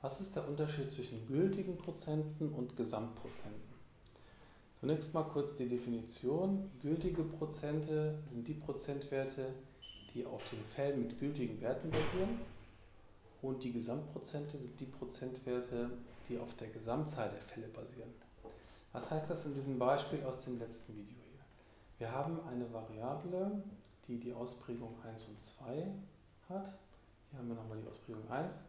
Was ist der Unterschied zwischen gültigen Prozenten und Gesamtprozenten? Zunächst mal kurz die Definition. Gültige Prozente sind die Prozentwerte, die auf den Fällen mit gültigen Werten basieren und die Gesamtprozente sind die Prozentwerte, die auf der Gesamtzahl der Fälle basieren. Was heißt das in diesem Beispiel aus dem letzten Video hier? Wir haben eine Variable, die die Ausprägung 1 und 2 hat. Hier haben wir nochmal die Ausprägung 1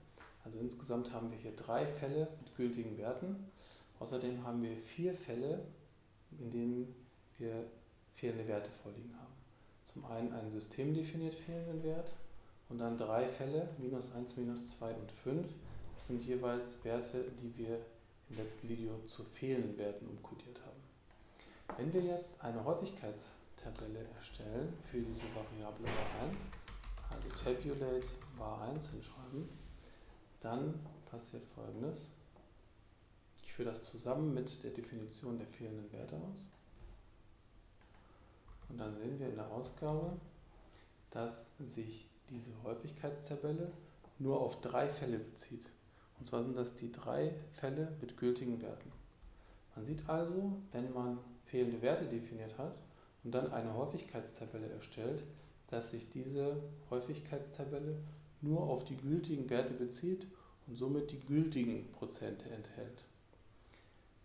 also insgesamt haben wir hier drei Fälle mit gültigen Werten. Außerdem haben wir vier Fälle, in denen wir fehlende Werte vorliegen haben. Zum einen einen systemdefiniert fehlenden Wert und dann drei Fälle, minus 1, minus 2 und 5. Das sind jeweils Werte, die wir im letzten Video zu fehlenden Werten umkodiert haben. Wenn wir jetzt eine Häufigkeitstabelle erstellen für diese Variable var1, also tabulate var1 hinschreiben, dann passiert folgendes. Ich führe das zusammen mit der Definition der fehlenden Werte aus. Und dann sehen wir in der Ausgabe, dass sich diese Häufigkeitstabelle nur auf drei Fälle bezieht. Und zwar sind das die drei Fälle mit gültigen Werten. Man sieht also, wenn man fehlende Werte definiert hat und dann eine Häufigkeitstabelle erstellt, dass sich diese Häufigkeitstabelle nur auf die gültigen Werte bezieht und somit die gültigen Prozente enthält.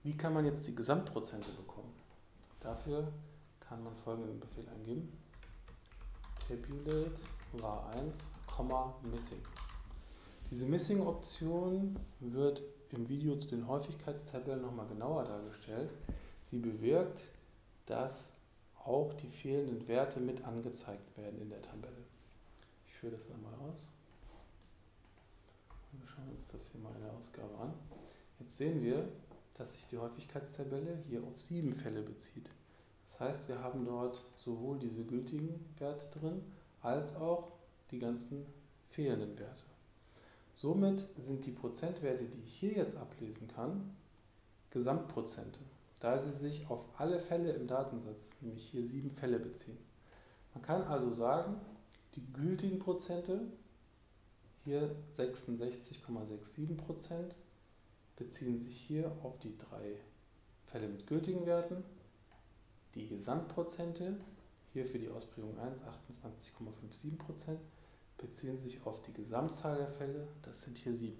Wie kann man jetzt die Gesamtprozente bekommen? Dafür kann man folgenden Befehl eingeben. Tabulate var1, missing. Diese Missing-Option wird im Video zu den Häufigkeitstabellen nochmal genauer dargestellt. Sie bewirkt, dass auch die fehlenden Werte mit angezeigt werden in der Tabelle. Ich führe das einmal aus. Schauen uns das hier mal in der Ausgabe an. Jetzt sehen wir, dass sich die Häufigkeitstabelle hier auf sieben Fälle bezieht. Das heißt, wir haben dort sowohl diese gültigen Werte drin, als auch die ganzen fehlenden Werte. Somit sind die Prozentwerte, die ich hier jetzt ablesen kann, Gesamtprozente, da sie sich auf alle Fälle im Datensatz, nämlich hier sieben Fälle beziehen. Man kann also sagen, die gültigen Prozente hier 66,67% beziehen sich hier auf die drei Fälle mit gültigen Werten. Die Gesamtprozente, hier für die Ausprägung 1 28,57%, beziehen sich auf die Gesamtzahl der Fälle, das sind hier 7.